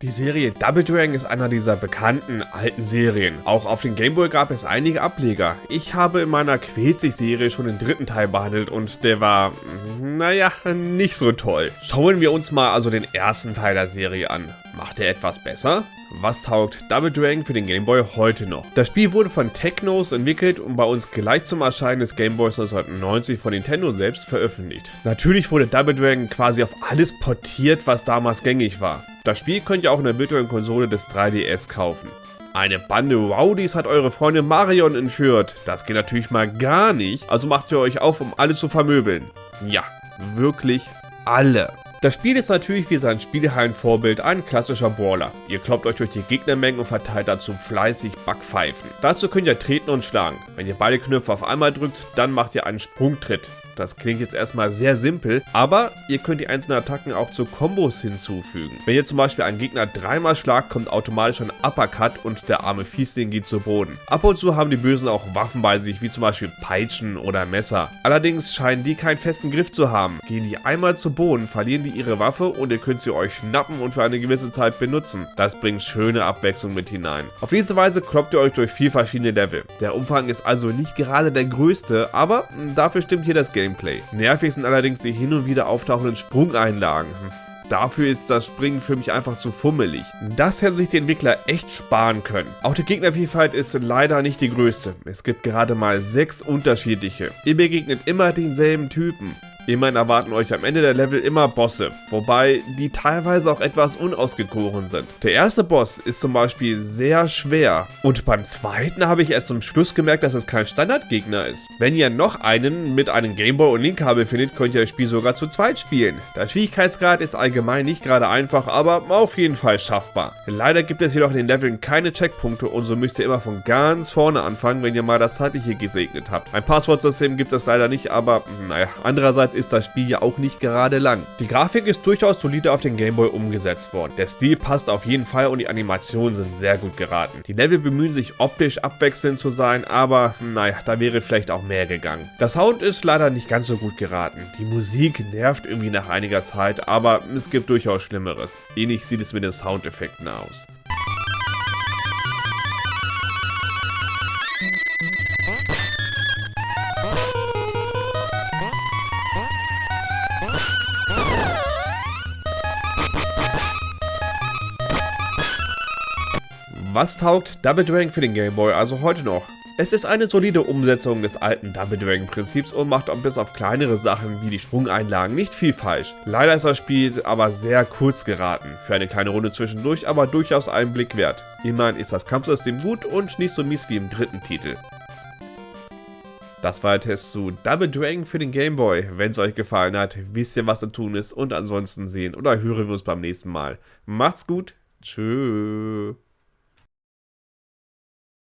Die Serie Double Dragon ist einer dieser bekannten alten Serien. Auch auf den Gameboy gab es einige Ableger. Ich habe in meiner Quetzig-Serie schon den dritten Teil behandelt und der war, naja, nicht so toll. Schauen wir uns mal also den ersten Teil der Serie an. Macht er etwas besser? Was taugt Double Dragon für den Gameboy heute noch? Das Spiel wurde von Technos entwickelt und bei uns gleich zum Erscheinen des Gameboys 1990 von Nintendo selbst veröffentlicht. Natürlich wurde Double Dragon quasi auf alles portiert, was damals gängig war. Das Spiel könnt ihr auch in der virtuellen Konsole des 3DS kaufen. Eine Bande Rowdies hat eure Freundin Marion entführt. Das geht natürlich mal gar nicht, also macht ihr euch auf, um alle zu vermöbeln. Ja, wirklich alle. Das Spiel ist natürlich wie sein Spielhallen-Vorbild ein klassischer Brawler. Ihr kloppt euch durch die Gegnermengen und verteilt dazu fleißig Backpfeifen. Dazu könnt ihr treten und schlagen. Wenn ihr beide Knöpfe auf einmal drückt, dann macht ihr einen Sprungtritt. Das klingt jetzt erstmal sehr simpel, aber ihr könnt die einzelnen Attacken auch zu Kombos hinzufügen. Wenn ihr zum Beispiel einen Gegner dreimal schlagt, kommt automatisch ein Uppercut und der arme Fiesling geht zu Boden. Ab und zu haben die Bösen auch Waffen bei sich, wie zum Beispiel Peitschen oder Messer. Allerdings scheinen die keinen festen Griff zu haben. Gehen die einmal zu Boden, verlieren die ihre Waffe und ihr könnt sie euch schnappen und für eine gewisse Zeit benutzen. Das bringt schöne Abwechslung mit hinein. Auf diese Weise kloppt ihr euch durch vier verschiedene Level. Der Umfang ist also nicht gerade der größte, aber dafür stimmt hier das Game Gameplay. Nervig sind allerdings die hin und wieder auftauchenden Sprungeinlagen. Hm. Dafür ist das Springen für mich einfach zu fummelig. Das hätten sich die Entwickler echt sparen können. Auch die Gegnervielfalt ist leider nicht die größte. Es gibt gerade mal sechs unterschiedliche. Ihr begegnet immer denselben Typen. Immerhin erwarten euch am Ende der Level immer Bosse, wobei die teilweise auch etwas unausgegoren sind. Der erste Boss ist zum Beispiel sehr schwer und beim zweiten habe ich erst zum Schluss gemerkt, dass es kein Standardgegner ist. Wenn ihr noch einen mit einem Gameboy und Linkkabel findet, könnt ihr das Spiel sogar zu zweit spielen. Der Schwierigkeitsgrad ist allgemein nicht gerade einfach, aber auf jeden Fall schaffbar. Leider gibt es jedoch in den Leveln keine Checkpunkte und so müsst ihr immer von ganz vorne anfangen, wenn ihr mal das zeitliche gesegnet habt. Ein Passwortsystem gibt es leider nicht, aber naja, andererseits ist das Spiel ja auch nicht gerade lang. Die Grafik ist durchaus solide auf den Gameboy umgesetzt worden. Der Stil passt auf jeden Fall und die Animationen sind sehr gut geraten. Die Level bemühen sich optisch abwechselnd zu sein, aber naja, da wäre vielleicht auch mehr gegangen. Der Sound ist leider nicht ganz so gut geraten. Die Musik nervt irgendwie nach einiger Zeit, aber es gibt durchaus Schlimmeres. Ähnlich sieht es mit den Soundeffekten aus. Was taugt Double Dragon für den Game Boy also heute noch? Es ist eine solide Umsetzung des alten Double Dragon Prinzips und macht auch bis auf kleinere Sachen wie die Sprungeinlagen nicht viel falsch. Leider ist das Spiel aber sehr kurz geraten, für eine kleine Runde zwischendurch aber durchaus einen Blick wert. Immerhin ist das Kampfsystem gut und nicht so mies wie im dritten Titel. Das war der Test zu Double Dragon für den Game Boy. Wenn es euch gefallen hat, wisst ihr was zu tun ist und ansonsten sehen oder hören wir uns beim nächsten Mal. Macht's gut, tschüss.